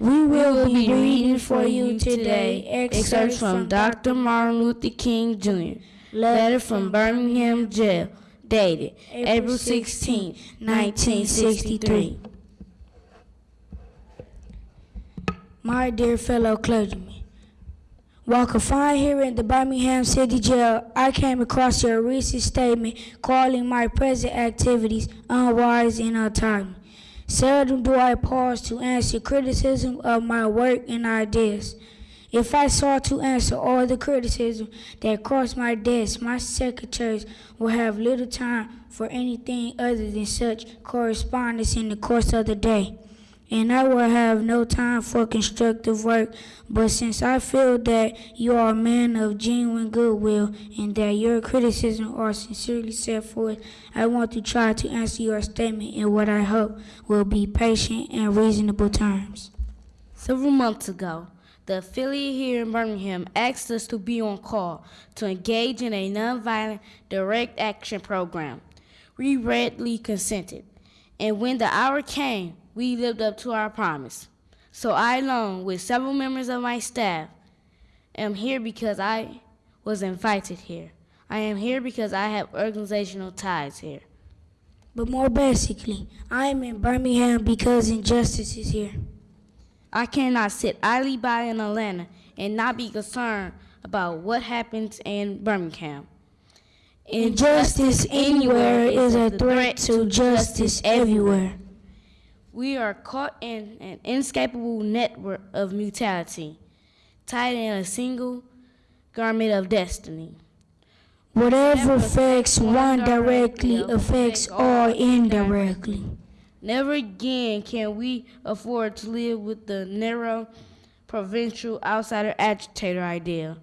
We will be reading for you today excerpts from Dr. Martin Luther King Jr. Letter from Birmingham Jail, dated April 16, 1963. My dear fellow clergymen, while confined here in the Birmingham City Jail, I came across your recent statement calling my present activities unwise and untimely. Seldom do I pause to answer criticism of my work and ideas. If I sought to answer all the criticism that crossed my desk, my secretaries would have little time for anything other than such correspondence in the course of the day and I will have no time for constructive work. But since I feel that you are a man of genuine goodwill and that your criticisms are sincerely set forth, I want to try to answer your statement in what I hope will be patient and reasonable terms. Several months ago, the affiliate here in Birmingham asked us to be on call to engage in a nonviolent direct action program. We readily consented, and when the hour came, we lived up to our promise. So I, along with several members of my staff, am here because I was invited here. I am here because I have organizational ties here. But more basically, I am in Birmingham because injustice is here. I cannot sit idly by in Atlanta and not be concerned about what happens in Birmingham. Injustice anywhere is a threat to justice everywhere. We are caught in an inescapable network of mutuality, tied in a single garment of destiny. Whatever affects one directly affects all indirectly. Never again can we afford to live with the narrow, provincial, outsider agitator idea.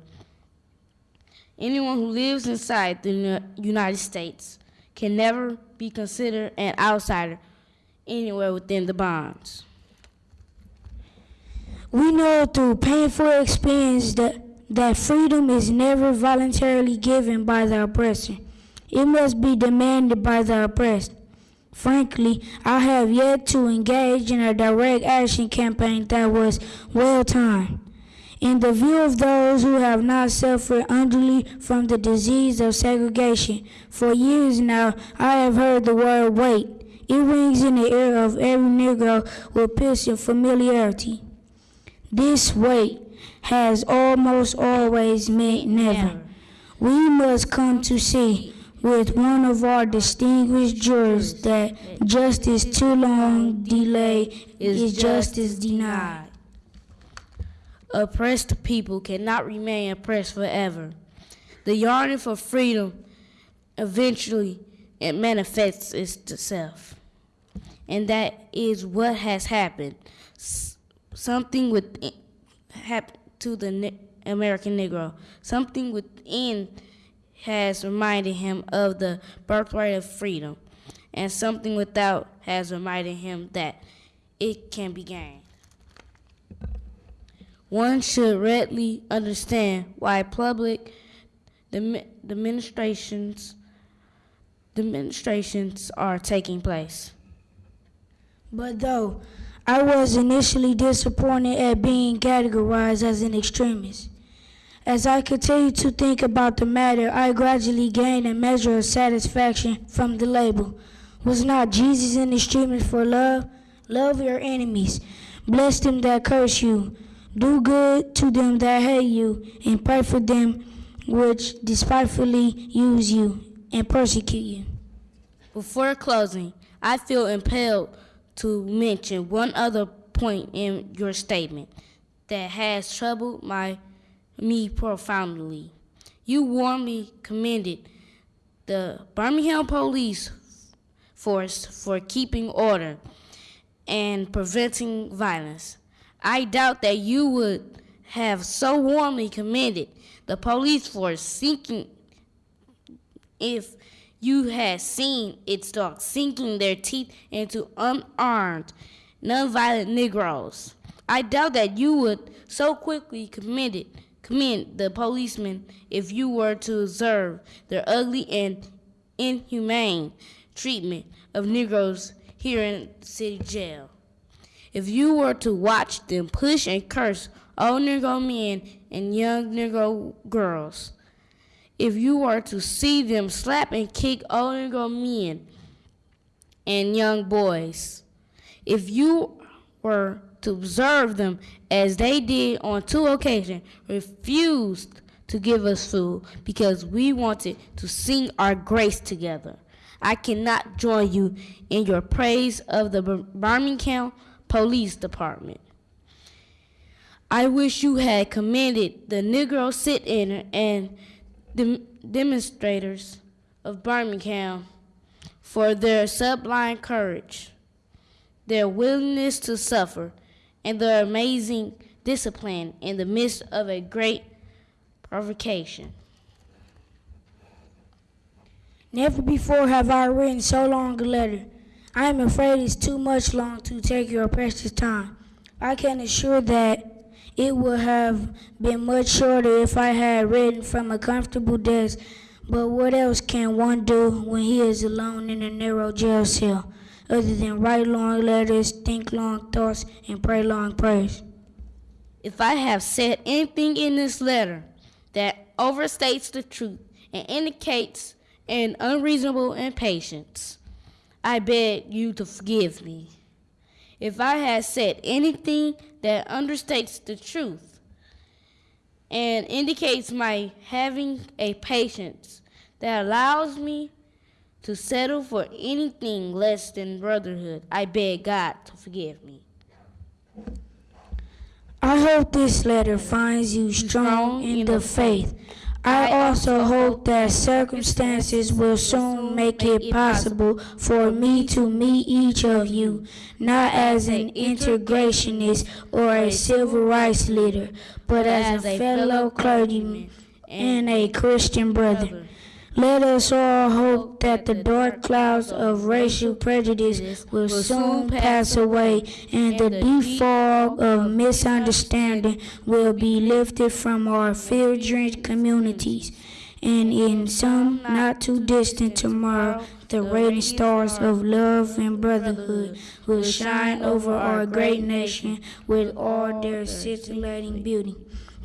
Anyone who lives inside the United States can never be considered an outsider anywhere within the bonds. We know through painful experience that, that freedom is never voluntarily given by the oppressor. It must be demanded by the oppressed. Frankly, I have yet to engage in a direct action campaign that was well timed. In the view of those who have not suffered unduly from the disease of segregation, for years now I have heard the word wait it rings in the ear of every Negro with piercing familiarity. This wait has almost always meant never. We must come to see with one of our distinguished jurors that justice too long delayed is justice denied. Oppressed people cannot remain oppressed forever. The yearning for freedom eventually it manifests itself and that is what has happened. S something with happened to the ne American Negro. Something within has reminded him of the birthright of freedom, and something without has reminded him that it can be gained. One should readily understand why public demonstrations demonstrations are taking place. But though I was initially disappointed at being categorized as an extremist, as I continued to think about the matter, I gradually gained a measure of satisfaction from the label. Was not Jesus an extremist for love? Love your enemies. Bless them that curse you. Do good to them that hate you, and pray for them which despitefully use you and persecute you. Before closing, I feel impelled to mention one other point in your statement that has troubled my me profoundly. You warmly commended the Birmingham Police Force for keeping order and preventing violence. I doubt that you would have so warmly commended the police force sinking if you had seen its dogs sinking their teeth into unarmed, nonviolent Negroes. I doubt that you would so quickly commit it, commend the policemen if you were to observe their ugly and inhumane treatment of Negroes here in city jail. If you were to watch them push and curse old Negro men and young Negro girls, if you were to see them slap and kick old Negro men and young boys, if you were to observe them as they did on two occasions, refused to give us food because we wanted to sing our grace together. I cannot join you in your praise of the Birmingham Police Department. I wish you had commended the Negro sit-in and dem- demonstrators of Birmingham for their sublime courage, their willingness to suffer, and their amazing discipline in the midst of a great provocation. Never before have I written so long a letter. I am afraid it's too much long to take your precious time. I can assure that it would have been much shorter if I had written from a comfortable desk. But what else can one do when he is alone in a narrow jail cell, other than write long letters, think long thoughts, and pray long prayers? If I have said anything in this letter that overstates the truth and indicates an unreasonable impatience, I beg you to forgive me. If I have said anything that understates the truth and indicates my having a patience that allows me to settle for anything less than brotherhood, I beg God to forgive me. I hope this letter finds you strong in the faith. I also hope that circumstances will soon make it possible for me to meet each of you, not as an integrationist or a civil rights leader, but as a fellow clergyman and a Christian brother. Let us all hope that the dark clouds of racial prejudice will soon pass away and the deep fog of misunderstanding will be lifted from our fear drenched communities. And in some not too distant tomorrow, the radiant stars of love and brotherhood will shine over our great nation with all their scintillating beauty.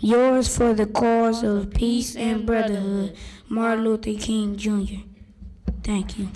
Yours for the cause of peace and brotherhood, Martin Luther King Jr. Thank you.